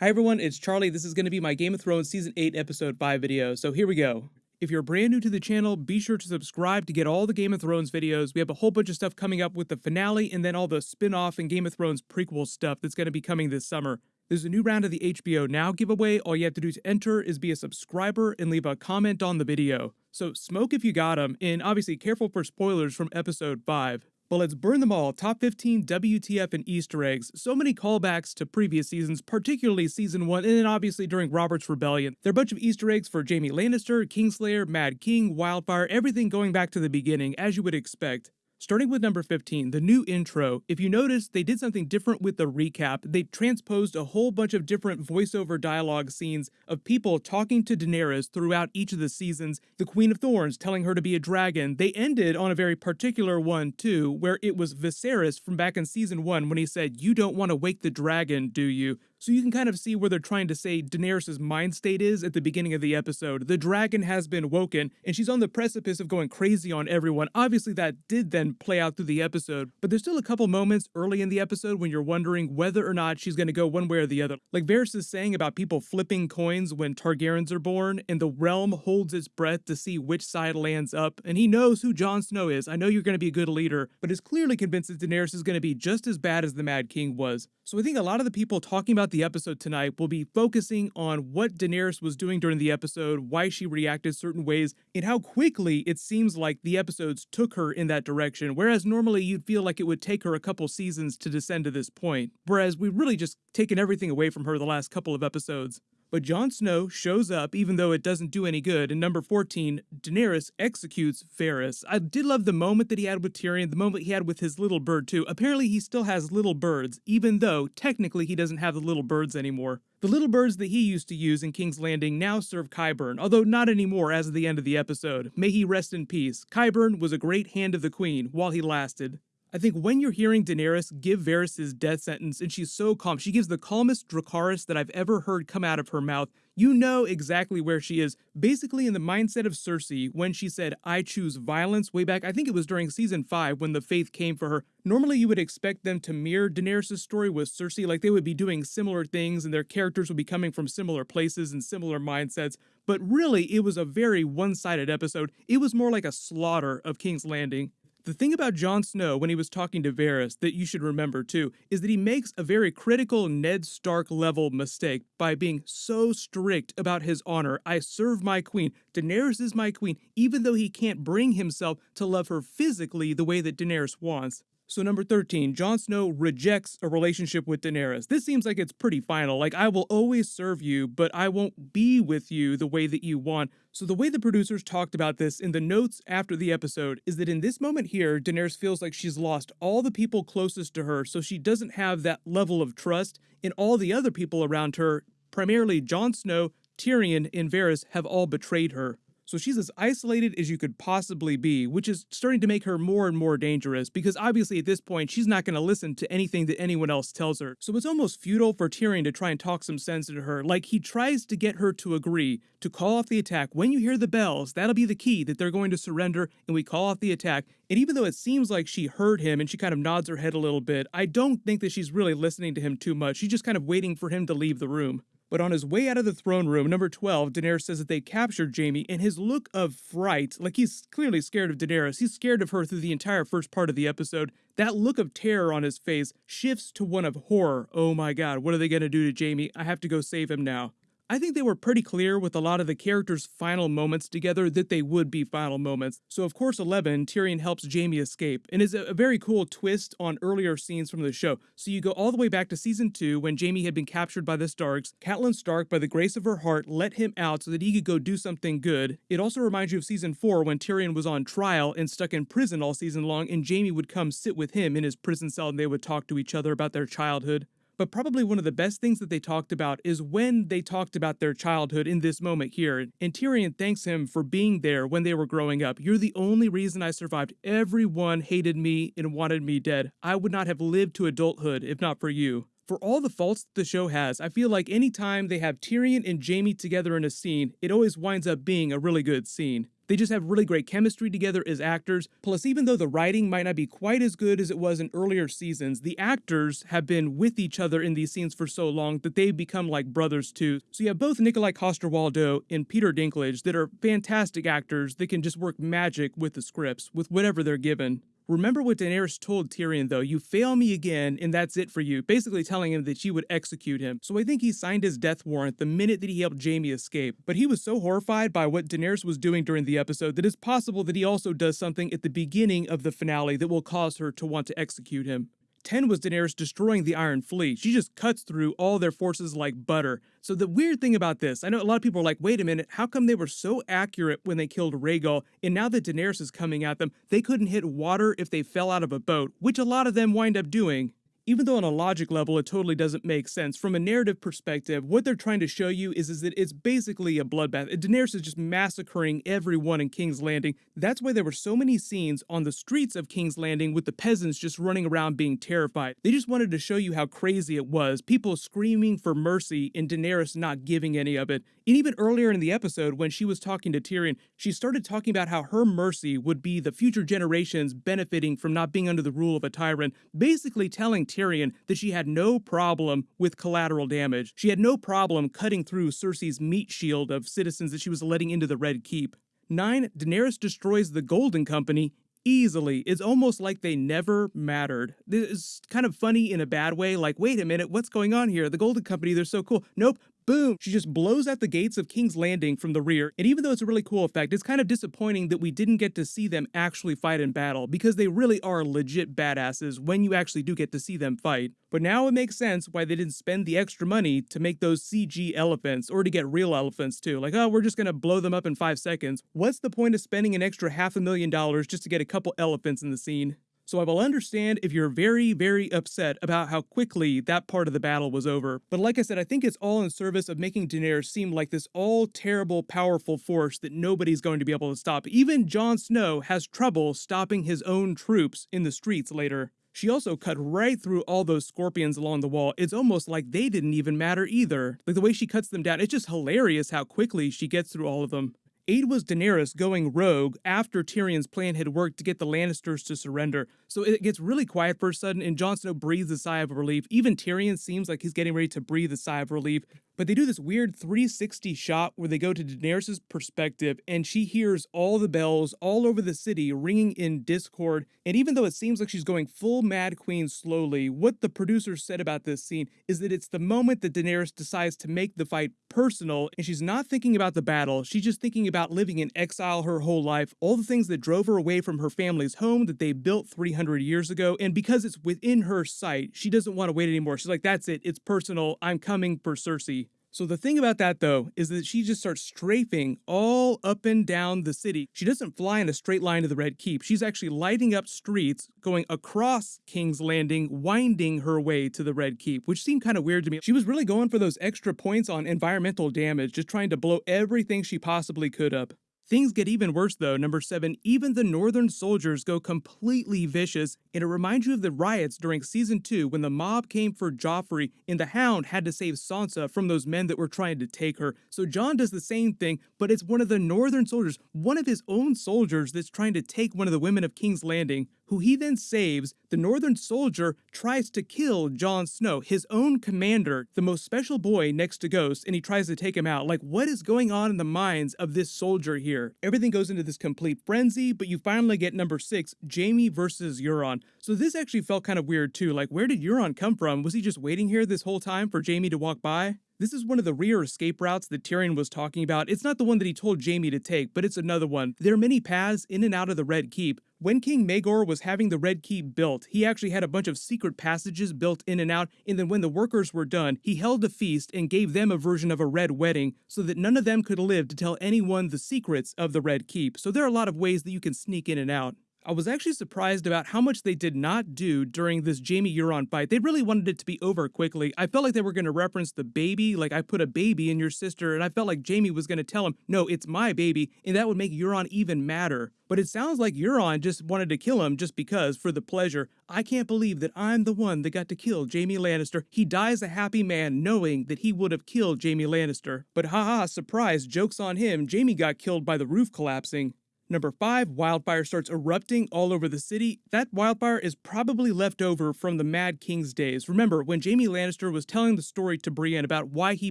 Hi everyone, it's Charlie. This is going to be my Game of Thrones Season 8 Episode 5 video, so here we go. If you're brand new to the channel, be sure to subscribe to get all the Game of Thrones videos. We have a whole bunch of stuff coming up with the finale and then all the spin-off and Game of Thrones prequel stuff that's going to be coming this summer. There's a new round of the HBO Now giveaway. All you have to do to enter is be a subscriber and leave a comment on the video. So smoke if you got them, and obviously careful for spoilers from episode 5. But let's burn them all. Top 15 WTF and Easter eggs. So many callbacks to previous seasons, particularly season 1, and then obviously during Robert's Rebellion. There are a bunch of Easter eggs for Jaime Lannister, Kingslayer, Mad King, Wildfire, everything going back to the beginning, as you would expect. Starting with number 15, the new intro. If you notice, they did something different with the recap. They transposed a whole bunch of different voiceover dialogue scenes of people talking to Daenerys throughout each of the seasons. The Queen of Thorns telling her to be a dragon. They ended on a very particular one, too, where it was Viserys from back in season 1 when he said, You don't want to wake the dragon, do you? So you can kind of see where they're trying to say Daenerys' mind state is at the beginning of the episode. The dragon has been woken, and she's on the precipice of going crazy on everyone. Obviously, that did then play out through the episode, but there's still a couple moments early in the episode when you're wondering whether or not she's going to go one way or the other. Like Varys is saying about people flipping coins when Targaryens are born, and the realm holds its breath to see which side lands up, and he knows who Jon Snow is. I know you're going to be a good leader, but is clearly convinced that Daenerys is going to be just as bad as the Mad King was. So I think a lot of the people talking about the episode tonight will be focusing on what Daenerys was doing during the episode, why she reacted certain ways, and how quickly it seems like the episodes took her in that direction, whereas normally you'd feel like it would take her a couple seasons to descend to this point, whereas we've really just taken everything away from her the last couple of episodes. But Jon Snow shows up even though it doesn't do any good. And number 14, Daenerys executes Varys. I did love the moment that he had with Tyrion, the moment he had with his little bird too. Apparently he still has little birds, even though technically he doesn't have the little birds anymore. The little birds that he used to use in King's Landing now serve Qyburn, although not anymore as of the end of the episode. May he rest in peace. Qyburn was a great hand of the queen while he lasted. I think when you're hearing Daenerys give Varys' death sentence and she's so calm, she gives the calmest Dracarys that I've ever heard come out of her mouth. You know exactly where she is, basically in the mindset of Cersei when she said, I choose violence way back. I think it was during season 5 when the faith came for her. Normally you would expect them to mirror Daenerys' story with Cersei, like they would be doing similar things and their characters would be coming from similar places and similar mindsets. But really, it was a very one-sided episode. It was more like a slaughter of King's Landing. The thing about Jon Snow when he was talking to Varys that you should remember too is that he makes a very critical Ned Stark level mistake by being so strict about his honor. I serve my queen. Daenerys is my queen, even though he can't bring himself to love her physically the way that Daenerys wants. So number 13, Jon Snow rejects a relationship with Daenerys. This seems like it's pretty final. Like, I will always serve you, but I won't be with you the way that you want. So the way the producers talked about this in the notes after the episode is that in this moment here, Daenerys feels like she's lost all the people closest to her, so she doesn't have that level of trust in all the other people around her. Primarily Jon Snow, Tyrion, and Varys have all betrayed her. So she's as isolated as you could possibly be, which is starting to make her more and more dangerous because obviously at this point she's not going to listen to anything that anyone else tells her. So it's almost futile for Tyrion to try and talk some sense into her. Like he tries to get her to agree to call off the attack. When you hear the bells, that'll be the key that they're going to surrender and we call off the attack. And even though it seems like she heard him and she kind of nods her head a little bit, I don't think that she's really listening to him too much. She's just kind of waiting for him to leave the room. But on his way out of the throne room, number 12, Daenerys says that they captured Jaime, and his look of fright, like he's clearly scared of Daenerys, he's scared of her through the entire first part of the episode. That look of terror on his face shifts to one of horror. Oh my god, what are they gonna do to Jaime? I have to go save him now. I think they were pretty clear with a lot of the characters' final moments together that they would be final moments. So of course 11, Tyrion helps Jaime escape, and is a very cool twist on earlier scenes from the show. So you go all the way back to season 2 when Jaime had been captured by the Starks. Catelyn Stark, by the grace of her heart, let him out so that he could go do something good. It also reminds you of season 4 when Tyrion was on trial and stuck in prison all season long and Jaime would come sit with him in his prison cell and they would talk to each other about their childhood. But probably one of the best things that they talked about is when they talked about their childhood in this moment here. And Tyrion thanks him for being there when they were growing up. You're the only reason I survived. Everyone hated me and wanted me dead. I would not have lived to adulthood if not for you. For all the faults the show has, I feel like anytime they have Tyrion and Jaime together in a scene, it always winds up being a really good scene. They just have really great chemistry together as actors. Plus, even though the writing might not be quite as good as it was in earlier seasons, the actors have been with each other in these scenes for so long that they've become like brothers too. So you have both Nikolaj Coster-Waldau and Peter Dinklage that are fantastic actors that can just work magic with the scripts, with whatever they're given. Remember what Daenerys told Tyrion, though. You fail me again, and that's it for you. Basically telling him that she would execute him. So I think he signed his death warrant the minute that he helped Jaime escape. But he was so horrified by what Daenerys was doing during the episode that it's possible that he also does something at the beginning of the finale that will cause her to want to execute him. 10 was Daenerys destroying the Iron Fleet. She just cuts through all their forces like butter. So the weird thing about this, I know a lot of people are like, wait a minute, how come they were so accurate when they killed Rhaegal, and now that Daenerys is coming at them, they couldn't hit water if they fell out of a boat, which a lot of them wind up doing even though on a logic level it totally doesn't make sense, from a narrative perspective, what they're trying to show you is, is that it's basically a bloodbath. Daenerys is just massacring everyone in King's Landing. That's why there were so many scenes on the streets of King's Landing with the peasants just running around being terrified. They just wanted to show you how crazy it was, people screaming for mercy and Daenerys not giving any of it. And even earlier in the episode, when she was talking to Tyrion, she started talking about how her mercy would be the future generations benefiting from not being under the rule of a tyrant, basically telling Tyrion that she had no problem with collateral damage. She had no problem cutting through Cersei's meat shield of citizens that she was letting into the Red Keep. 9. Daenerys destroys the Golden Company easily. It's almost like they never mattered. This is kind of funny in a bad way. Like, wait a minute, what's going on here? The Golden Company, they're so cool. Nope, boom, she just blows out the gates of King's Landing from the rear. And even though it's a really cool effect, it's kind of disappointing that we didn't get to see them actually fight in battle because they really are legit badasses when you actually do get to see them fight. But now it makes sense why they didn't spend the extra money to make those CG elephants or to get real elephants too. Like, oh, we're just gonna blow them up in five seconds. What's the point of spending an extra half a million dollars just to get a couple elephants in the scene? So I will understand if you're very, very upset about how quickly that part of the battle was over. But like I said, I think it's all in service of making Daenerys seem like this all terrible, powerful force that nobody's going to be able to stop. Even Jon Snow has trouble stopping his own troops in the streets later. She also cut right through all those scorpions along the wall. It's almost like they didn't even matter either. Like the way she cuts them down, it's just hilarious how quickly she gets through all of them. 8 was Daenerys going rogue after Tyrion's plan had worked to get the Lannisters to surrender. So it gets really quiet for a sudden, and Jon Snow breathes a sigh of relief. Even Tyrion seems like he's getting ready to breathe a sigh of relief. But they do this weird 360 shot where they go to Daenerys' perspective, and she hears all the bells all over the city ringing in discord. And even though it seems like she's going full Mad Queen slowly, what the producers said about this scene is that it's the moment that Daenerys decides to make the fight personal, and she's not thinking about the battle, she's just thinking about about living in exile her whole life, all the things that drove her away from her family's home that they built 300 years ago, and because it's within her sight, she doesn't want to wait anymore. She's like, that's it, it's personal, I'm coming for Cersei. So the thing about that though is that she just starts strafing all up and down the city. She doesn't fly in a straight line to the Red Keep. She's actually lighting up streets, going across King's Landing, winding her way to the Red Keep, which seemed kind of weird to me. She was really going for those extra points on environmental damage, just trying to blow everything she possibly could up. Things get even worse though. Number 7, even the northern soldiers go completely vicious, and it reminds you of the riots during season 2 when the mob came for Joffrey and the Hound had to save Sansa from those men that were trying to take her. So Jon does the same thing, but it's one of the northern soldiers, one of his own soldiers that's trying to take one of the women of King's Landing who he then saves, the Northern Soldier tries to kill Jon Snow, his own commander, the most special boy next to Ghost, and he tries to take him out. Like, what is going on in the minds of this soldier here? Everything goes into this complete frenzy, but you finally get number six, Jaime versus Euron. So this actually felt kind of weird too. Like, where did Euron come from? Was he just waiting here this whole time for Jaime to walk by? This is one of the rear escape routes that Tyrion was talking about. It's not the one that he told Jaime to take, but it's another one. There are many paths in and out of the Red Keep. When King Maegor was having the Red Keep built, he actually had a bunch of secret passages built in and out, and then when the workers were done, he held a feast and gave them a version of a Red Wedding so that none of them could live to tell anyone the secrets of the Red Keep. So there are a lot of ways that you can sneak in and out. I was actually surprised about how much they did not do during this Jaime Euron fight. They really wanted it to be over quickly. I felt like they were going to reference the baby, like I put a baby in your sister, and I felt like Jaime was going to tell him, no, it's my baby, and that would make Euron even madder. But it sounds like Euron just wanted to kill him just because, for the pleasure. I can't believe that I'm the one that got to kill Jaime Lannister. He dies a happy man knowing that he would have killed Jaime Lannister. But haha, surprise, joke's on him, Jaime got killed by the roof collapsing. Number 5, wildfire starts erupting all over the city. That wildfire is probably left over from the Mad King's days. Remember, when Jaime Lannister was telling the story to Brienne about why he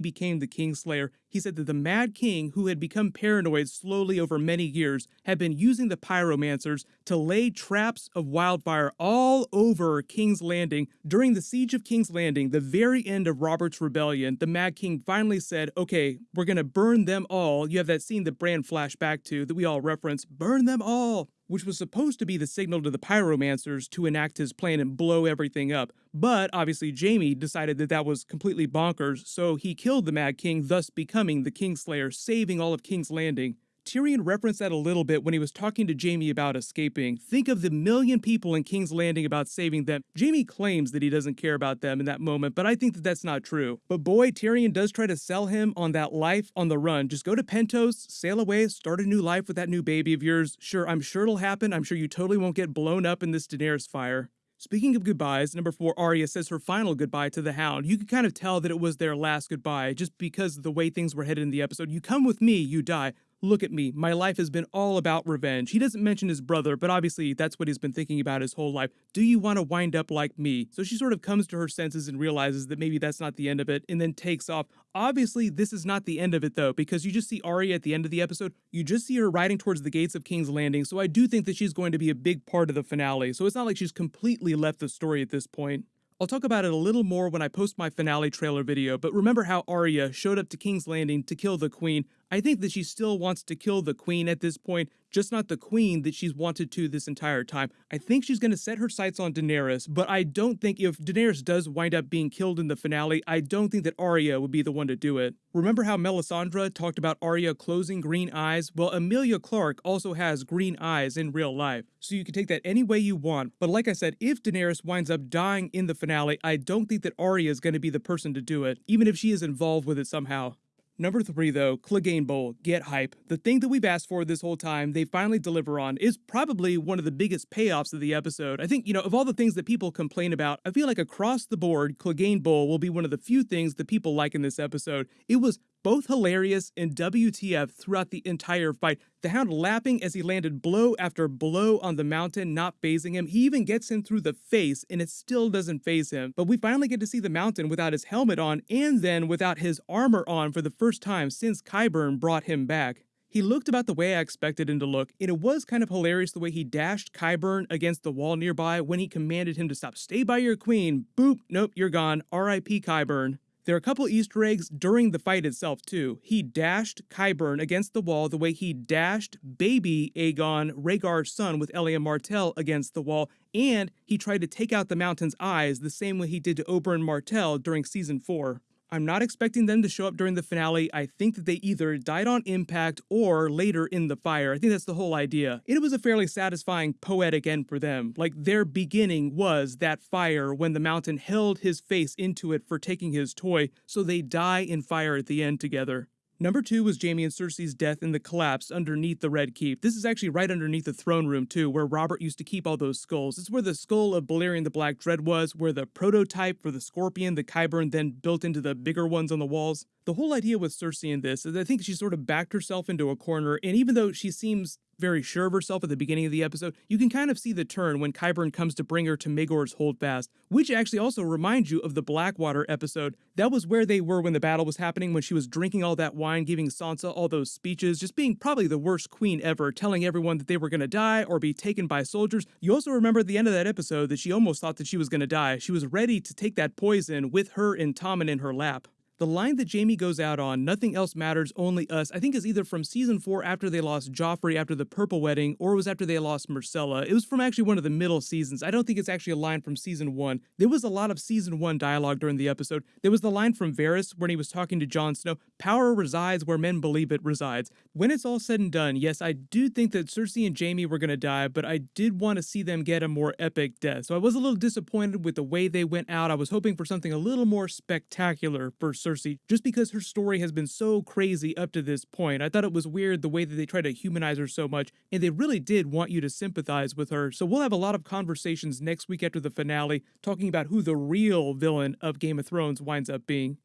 became the Kingslayer, he said that the Mad King, who had become paranoid slowly over many years, had been using the pyromancers to lay traps of wildfire all over King's Landing. During the siege of King's Landing, the very end of Robert's rebellion, the Mad King finally said, okay, we're gonna burn them all. You have that scene that Bran flashed back to that we all reference, burn them all which was supposed to be the signal to the pyromancers to enact his plan and blow everything up. But obviously, Jaime decided that that was completely bonkers, so he killed the Mad King, thus becoming the Kingslayer, saving all of King's Landing. Tyrion referenced that a little bit when he was talking to Jaime about escaping. Think of the million people in King's Landing about saving them. Jaime claims that he doesn't care about them in that moment, but I think that that's not true. But boy, Tyrion does try to sell him on that life on the run. Just go to Pentos, sail away, start a new life with that new baby of yours. Sure, I'm sure it'll happen. I'm sure you totally won't get blown up in this Daenerys fire. Speaking of goodbyes, number four, Arya says her final goodbye to the Hound. You could kind of tell that it was their last goodbye just because of the way things were headed in the episode. You come with me, you die. Look at me. My life has been all about revenge. He doesn't mention his brother, but obviously that's what he's been thinking about his whole life. Do you want to wind up like me? So she sort of comes to her senses and realizes that maybe that's not the end of it and then takes off. Obviously, this is not the end of it though, because you just see Arya at the end of the episode. You just see her riding towards the gates of King's Landing. So I do think that she's going to be a big part of the finale. So it's not like she's completely left the story at this point. I'll talk about it a little more when I post my finale trailer video, but remember how Arya showed up to King's Landing to kill the Queen. I think that she still wants to kill the Queen at this point, just not the Queen that she's wanted to this entire time. I think she's going to set her sights on Daenerys, but I don't think if Daenerys does wind up being killed in the finale, I don't think that Arya would be the one to do it. Remember how Melisandre talked about Arya closing green eyes? Well, Emilia Clarke also has green eyes in real life, so you can take that any way you want. But like I said, if Daenerys winds up dying in the finale, I don't think that Arya is going to be the person to do it, even if she is involved with it somehow. Number three, though, Clegane Bowl, get hype. The thing that we've asked for this whole time, they finally deliver on, is probably one of the biggest payoffs of the episode. I think, you know, of all the things that people complain about, I feel like across the board, Clegane Bowl will be one of the few things that people like in this episode. It was both hilarious and WTF throughout the entire fight. The Hound lapping as he landed blow after blow on the mountain, not phasing him. He even gets him through the face and it still doesn't phase him. But we finally get to see the mountain without his helmet on and then without his armor on for the first time since Qyburn brought him back. He looked about the way I expected him to look, and it was kind of hilarious the way he dashed Qyburn against the wall nearby when he commanded him to stop. Stay by your queen. Boop. Nope, you're gone. R.I.P. Qyburn. There are a couple Easter eggs during the fight itself, too. He dashed Qyburn against the wall the way he dashed baby Aegon, Rhaegar's son, with Elia Martell against the wall, and he tried to take out the mountain's eyes the same way he did to Oberyn Martell during season 4. I'm not expecting them to show up during the finale. I think that they either died on impact or later in the fire. I think that's the whole idea. It was a fairly satisfying poetic end for them. Like their beginning was that fire when the mountain held his face into it for taking his toy, so they die in fire at the end together. Number two was Jaime and Cersei's death in the collapse underneath the Red Keep. This is actually right underneath the throne room, too, where Robert used to keep all those skulls. It's where the skull of Balerion the Black Dread was, where the prototype for the scorpion, the Qyburn, then built into the bigger ones on the walls. The whole idea with Cersei in this is I think she sort of backed herself into a corner, and even though she seems very sure of herself at the beginning of the episode, you can kind of see the turn when Qyburn comes to bring her to Maegor's Holdfast, which actually also reminds you of the Blackwater episode. That was where they were when the battle was happening, when she was drinking all that wine, giving Sansa all those speeches, just being probably the worst queen ever, telling everyone that they were going to die or be taken by soldiers. You also remember at the end of that episode that she almost thought that she was going to die. She was ready to take that poison with her and Tommen in her lap. The line that Jaime goes out on, nothing else matters, only us, I think is either from season 4 after they lost Joffrey after the Purple Wedding, or it was after they lost Myrcella. It was from actually one of the middle seasons. I don't think it's actually a line from season 1. There was a lot of season 1 dialogue during the episode. There was the line from Varys when he was talking to Jon Snow, power resides where men believe it resides. When it's all said and done, yes, I do think that Cersei and Jaime were going to die, but I did want to see them get a more epic death. So I was a little disappointed with the way they went out. I was hoping for something a little more spectacular for Cersei, just because her story has been so crazy up to this point. I thought it was weird the way that they tried to humanize her so much, and they really did want you to sympathize with her. So we'll have a lot of conversations next week after the finale talking about who the real villain of Game of Thrones winds up being.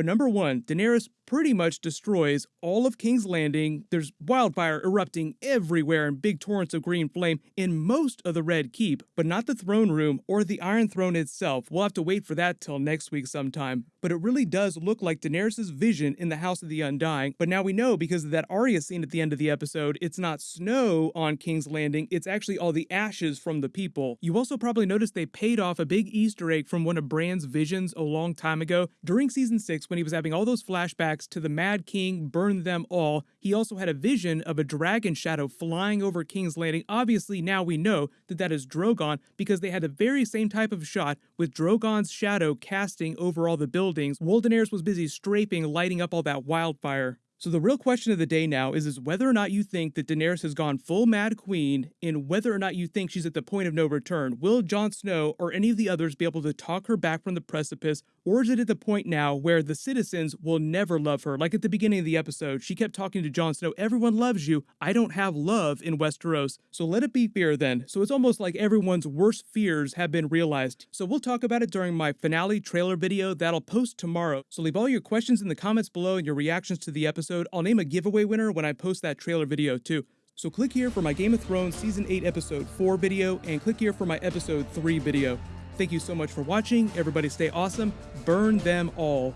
But number one, Daenerys pretty much destroys all of King's Landing. There's wildfire erupting everywhere and big torrents of green flame in most of the Red Keep, but not the throne room or the Iron Throne itself. We'll have to wait for that till next week sometime. But it really does look like Daenerys' vision in the House of the Undying. But now we know because of that Arya scene at the end of the episode, it's not snow on King's Landing, it's actually all the ashes from the people. You also probably noticed they paid off a big Easter egg from one of Bran's visions a long time ago. During season 6, when he was having all those flashbacks to the Mad King burned them all. He also had a vision of a dragon shadow flying over King's Landing. Obviously, now we know that that is Drogon because they had the very same type of shot with Drogon's shadow casting over all the buildings. Daenerys was busy strafing, lighting up all that wildfire. So the real question of the day now is, is whether or not you think that Daenerys has gone full Mad Queen and whether or not you think she's at the point of no return. Will Jon Snow or any of the others be able to talk her back from the precipice or is it at the point now where the citizens will never love her? Like at the beginning of the episode, she kept talking to Jon Snow, everyone loves you. I don't have love in Westeros. So let it be fear then. So it's almost like everyone's worst fears have been realized. So we'll talk about it during my finale trailer video that'll post tomorrow. So leave all your questions in the comments below and your reactions to the episode. I'll name a giveaway winner when I post that trailer video too. So click here for my Game of Thrones Season 8 Episode 4 video and click here for my Episode 3 video. Thank you so much for watching. Everybody stay awesome. Burn them all.